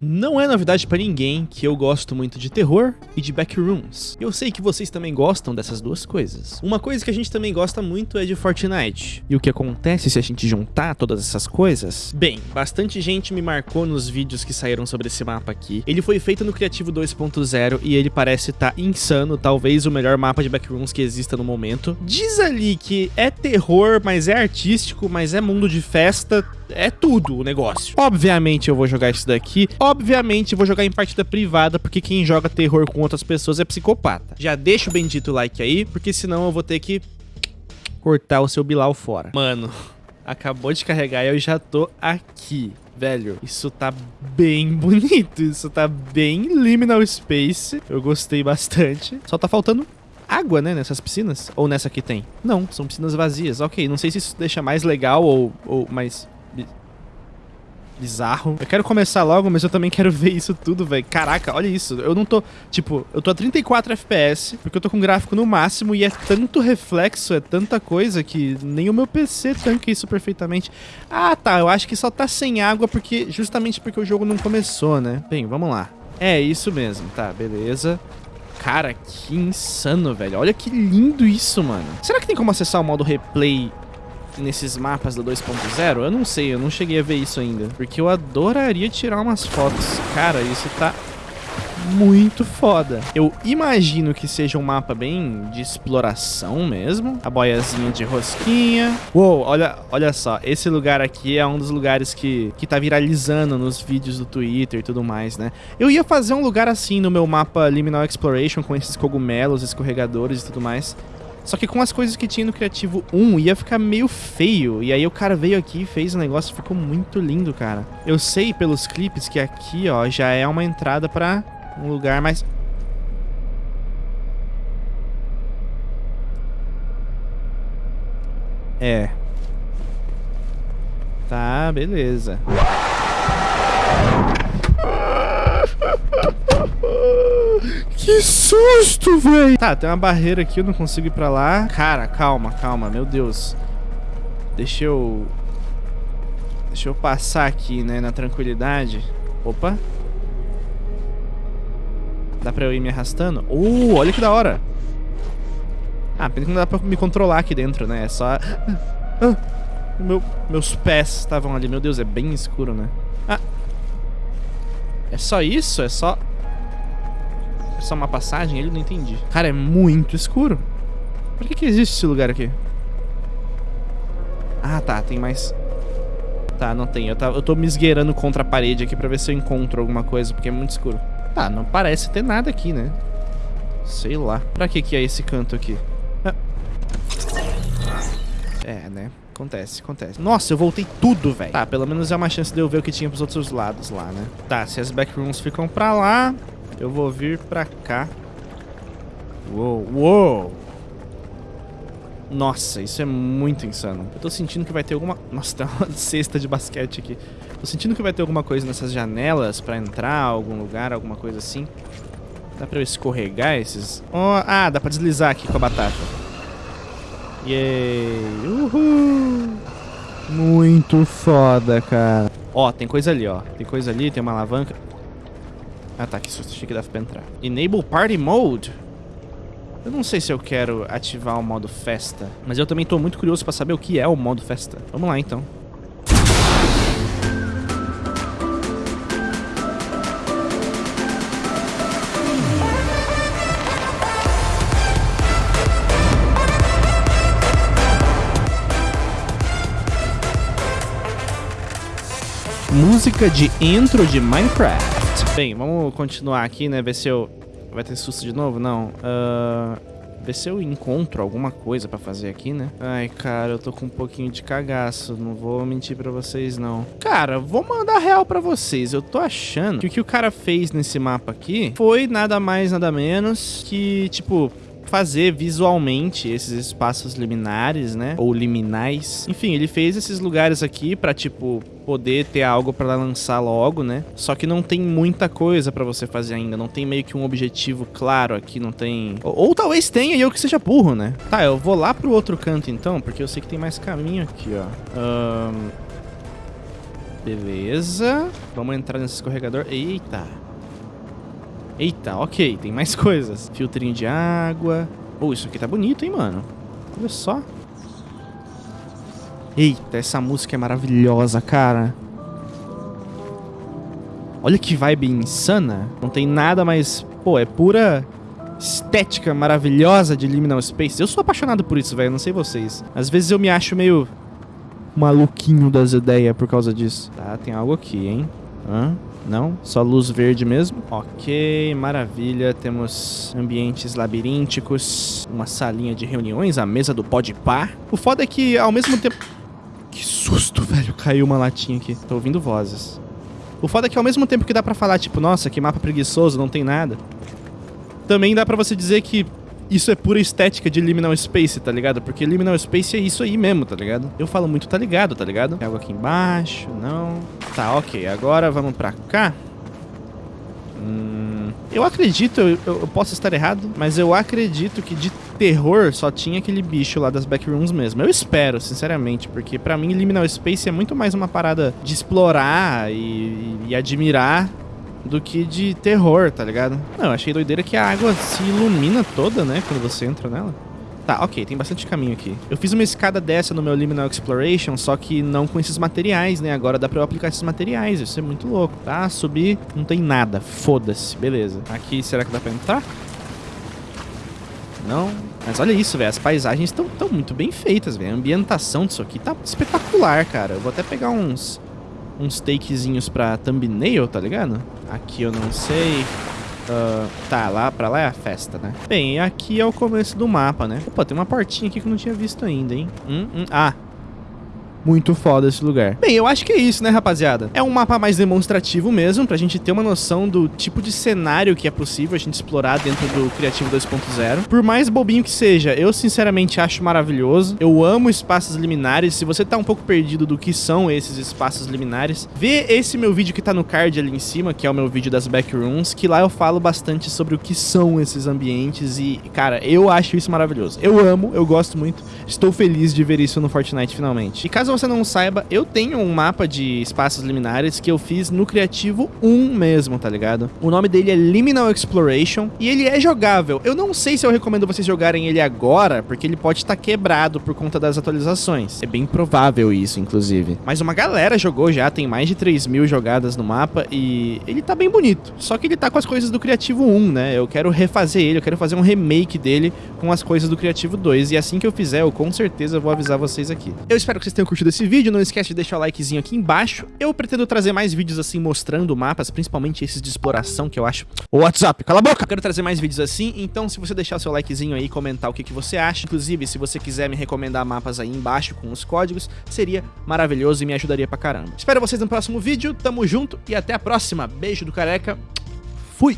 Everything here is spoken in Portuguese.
Não é novidade pra ninguém que eu gosto muito de terror e de backrooms. Eu sei que vocês também gostam dessas duas coisas. Uma coisa que a gente também gosta muito é de Fortnite. E o que acontece se a gente juntar todas essas coisas? Bem, bastante gente me marcou nos vídeos que saíram sobre esse mapa aqui. Ele foi feito no Criativo 2.0 e ele parece estar tá insano, talvez o melhor mapa de backrooms que exista no momento. Diz ali que é terror, mas é artístico, mas é mundo de festa, é tudo o negócio. Obviamente eu vou jogar isso daqui. Obviamente vou jogar em partida privada, porque quem joga terror com outras pessoas é psicopata. Já deixa o bendito like aí, porque senão eu vou ter que cortar o seu Bilal fora. Mano, acabou de carregar e eu já tô aqui. Velho, isso tá bem bonito, isso tá bem liminal space. Eu gostei bastante. Só tá faltando água, né, nessas piscinas? Ou nessa aqui tem? Não, são piscinas vazias. Ok, não sei se isso deixa mais legal ou, ou mais bizarro. Eu quero começar logo, mas eu também quero ver isso tudo, velho. Caraca, olha isso. Eu não tô, tipo, eu tô a 34 FPS, porque eu tô com gráfico no máximo e é tanto reflexo, é tanta coisa que nem o meu PC tanca isso perfeitamente. Ah, tá, eu acho que só tá sem água porque justamente porque o jogo não começou, né? Bem, vamos lá. É, isso mesmo, tá, beleza. Cara, que insano, velho. Olha que lindo isso, mano. Será que tem como acessar o modo replay nesses mapas do 2.0? Eu não sei, eu não cheguei a ver isso ainda. Porque eu adoraria tirar umas fotos. Cara, isso tá muito foda. Eu imagino que seja um mapa bem de exploração mesmo. A boiazinha de rosquinha. Uou, olha, olha só. Esse lugar aqui é um dos lugares que, que tá viralizando nos vídeos do Twitter e tudo mais, né? Eu ia fazer um lugar assim no meu mapa Liminal Exploration com esses cogumelos, escorregadores e tudo mais. Só que com as coisas que tinha no Criativo 1 ia ficar meio feio. E aí o cara veio aqui e fez o negócio, ficou muito lindo, cara. Eu sei pelos clipes que aqui, ó, já é uma entrada pra um lugar mais... É. Tá, beleza. Que susto, velho. Tá, tem uma barreira aqui, eu não consigo ir pra lá. Cara, calma, calma, meu Deus. Deixa eu... Deixa eu passar aqui, né, na tranquilidade. Opa. Dá pra eu ir me arrastando? Uh, olha que da hora. Ah, pena que não dá pra me controlar aqui dentro, né? É só... Ah, meu, meus pés estavam ali. Meu Deus, é bem escuro, né? Ah. É só isso? É só... Só uma passagem? Ele não entendi. Cara, é muito escuro. Por que que existe esse lugar aqui? Ah, tá. Tem mais... Tá, não tem. Eu, tá, eu tô me esgueirando contra a parede aqui pra ver se eu encontro alguma coisa, porque é muito escuro. Tá, não parece ter nada aqui, né? Sei lá. Pra que que é esse canto aqui? Ah. É, né? Acontece, acontece. Nossa, eu voltei tudo, velho. Tá, pelo menos é uma chance de eu ver o que tinha pros outros lados lá, né? Tá, se as backrooms ficam pra lá, eu vou vir pra cá. Uou, uou. Nossa, isso é muito insano. Eu tô sentindo que vai ter alguma... Nossa, tem uma cesta de basquete aqui. Tô sentindo que vai ter alguma coisa nessas janelas pra entrar, algum lugar, alguma coisa assim. Dá pra eu escorregar esses... Oh, ah, dá pra deslizar aqui com a batata. Yay! Uhul! Muito foda, cara. Ó, tem coisa ali, ó. Tem coisa ali, tem uma alavanca. Ah tá, que susto, achei que dava pra entrar. Enable Party Mode. Eu não sei se eu quero ativar o modo festa, mas eu também tô muito curioso pra saber o que é o modo festa. Vamos lá então. Música de intro de Minecraft. Bem, vamos continuar aqui, né? Ver se eu... Vai ter susto de novo? Não. Uh... Ver se eu encontro alguma coisa pra fazer aqui, né? Ai, cara, eu tô com um pouquinho de cagaço. Não vou mentir pra vocês, não. Cara, vou mandar real pra vocês. Eu tô achando que o que o cara fez nesse mapa aqui foi nada mais, nada menos que, tipo fazer visualmente esses espaços liminares, né? Ou liminais. Enfim, ele fez esses lugares aqui pra, tipo, poder ter algo pra lançar logo, né? Só que não tem muita coisa pra você fazer ainda. Não tem meio que um objetivo claro aqui, não tem... Ou, ou talvez tenha e eu que seja burro, né? Tá, eu vou lá pro outro canto então, porque eu sei que tem mais caminho aqui, ó. Um... Beleza. Vamos entrar nesse escorregador. Eita. Eita, ok. Tem mais coisas. Filtrinho de água. Oh, isso aqui tá bonito, hein, mano? Olha só. Eita, essa música é maravilhosa, cara. Olha que vibe insana. Não tem nada mais... Pô, é pura estética maravilhosa de Liminal Space. Eu sou apaixonado por isso, velho. Não sei vocês. Às vezes eu me acho meio maluquinho das ideias por causa disso. Tá, tem algo aqui, hein? Hã? Não? Só luz verde mesmo? Ok, maravilha. Temos ambientes labirínticos, uma salinha de reuniões, a mesa do Podpah. O foda é que, ao mesmo tempo... Que susto, velho. Caiu uma latinha aqui. Tô ouvindo vozes. O foda é que ao mesmo tempo que dá pra falar, tipo, nossa, que mapa preguiçoso, não tem nada. Também dá pra você dizer que isso é pura estética de Liminal Space, tá ligado? Porque Liminal Space é isso aí mesmo, tá ligado? Eu falo muito tá ligado, tá ligado? Tem algo aqui embaixo, não... Tá, ok. Agora vamos pra cá. Hum, eu acredito, eu, eu, posso estar errado, mas eu acredito que de terror só tinha aquele bicho lá das backrooms mesmo. Eu espero, sinceramente, porque pra mim Liminal Space é muito mais uma parada de explorar e, e admirar do que de terror, tá ligado? Não, achei doideira que a água se ilumina toda, né, quando você entra nela. Tá, ok, tem bastante caminho aqui. Eu fiz uma escada dessa no meu Liminal Exploration, só que não com esses materiais, né? Agora dá pra eu aplicar esses materiais, isso é muito louco, tá? Subir, não tem nada, foda-se, beleza. Aqui, será que dá pra entrar? Não. Mas olha isso, velho, as paisagens estão tão muito bem feitas, velho. A ambientação disso aqui tá espetacular, cara. Eu vou até pegar uns, uns takezinhos pra thumbnail, tá ligado? Aqui eu não sei. Uh, tá, lá pra lá é a festa, né? Bem, aqui é o começo do mapa, né? Opa, tem uma portinha aqui que eu não tinha visto ainda, hein? Hum, hum. Ah, muito foda esse lugar. Bem, eu acho que é isso, né, rapaziada? É um mapa mais demonstrativo mesmo, pra gente ter uma noção do tipo de cenário que é possível a gente explorar dentro do Criativo 2.0. Por mais bobinho que seja, eu sinceramente acho maravilhoso. Eu amo espaços liminares. Se você tá um pouco perdido do que são esses espaços liminares, vê esse meu vídeo que tá no card ali em cima, que é o meu vídeo das backrooms, que lá eu falo bastante sobre o que são esses ambientes e, cara, eu acho isso maravilhoso. Eu amo, eu gosto muito. Estou feliz de ver isso no Fortnite finalmente. E caso você não saiba, eu tenho um mapa de espaços liminares que eu fiz no Criativo 1 mesmo, tá ligado? O nome dele é Liminal Exploration e ele é jogável. Eu não sei se eu recomendo vocês jogarem ele agora, porque ele pode estar tá quebrado por conta das atualizações. É bem provável isso, inclusive. Mas uma galera jogou já, tem mais de 3 mil jogadas no mapa e ele tá bem bonito. Só que ele tá com as coisas do Criativo 1, né? Eu quero refazer ele, eu quero fazer um remake dele com as coisas do Criativo 2. E assim que eu fizer, eu com certeza vou avisar vocês aqui. Eu espero que vocês tenham curtido esse vídeo, não esquece de deixar o likezinho aqui embaixo. Eu pretendo trazer mais vídeos assim mostrando mapas, principalmente esses de exploração que eu acho... O WhatsApp, cala a boca! Eu quero trazer mais vídeos assim, então se você deixar o seu likezinho aí e comentar o que, que você acha, inclusive se você quiser me recomendar mapas aí embaixo com os códigos, seria maravilhoso e me ajudaria pra caramba. Espero vocês no próximo vídeo, tamo junto e até a próxima. Beijo do careca, fui!